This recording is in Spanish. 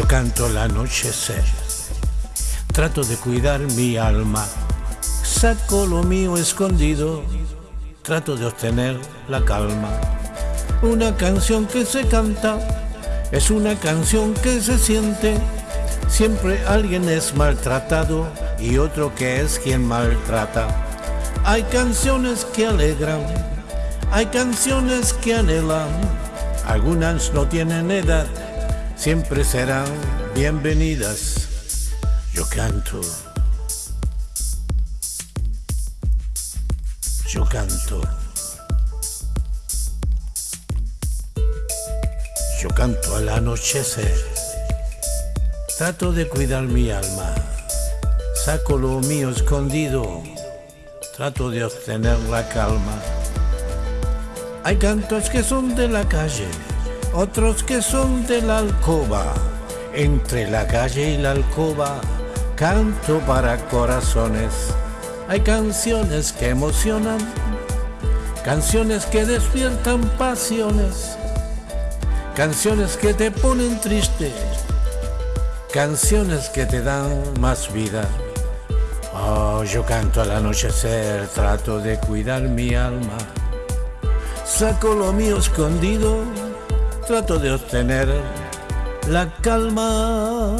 canto al anochecer. Trato de cuidar mi alma. Saco lo mío escondido. Trato de obtener la calma. Una canción que se canta es una canción que se siente. Siempre alguien es maltratado y otro que es quien maltrata. Hay canciones que alegran, hay canciones que anhelan. Algunas no tienen edad, siempre serán bienvenidas. Yo canto. Yo canto. Yo canto al anochecer. Trato de cuidar mi alma. Saco lo mío escondido. Trato de obtener la calma. Hay cantos que son de la calle, otros que son de la alcoba. Entre la calle y la alcoba, canto para corazones. Hay canciones que emocionan, canciones que despiertan pasiones, canciones que te ponen triste, canciones que te dan más vida. Oh, yo canto al anochecer, trato de cuidar mi alma. Saco lo mío escondido, trato de obtener la calma.